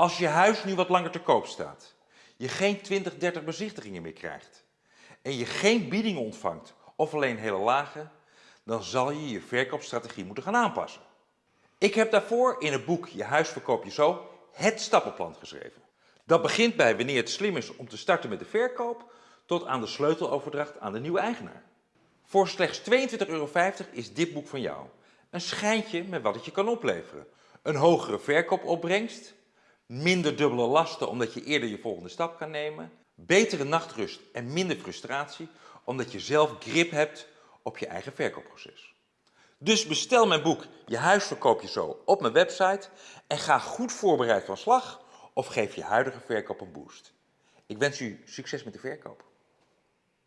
Als je huis nu wat langer te koop staat, je geen 20, 30 bezichtigingen meer krijgt en je geen biedingen ontvangt of alleen hele lage, dan zal je je verkoopstrategie moeten gaan aanpassen. Ik heb daarvoor in het boek Je huis verkoop je zo het stappenplan geschreven. Dat begint bij wanneer het slim is om te starten met de verkoop tot aan de sleuteloverdracht aan de nieuwe eigenaar. Voor slechts 22,50 euro is dit boek van jou. Een schijntje met wat het je kan opleveren. Een hogere verkoopopbrengst, minder dubbele lasten omdat je eerder je volgende stap kan nemen, betere nachtrust en minder frustratie omdat je zelf grip hebt op je eigen verkoopproces. Dus bestel mijn boek Je huis verkoop je zo op mijn website en ga goed voorbereid van slag of geef je huidige verkoop een boost. Ik wens u succes met de verkoop.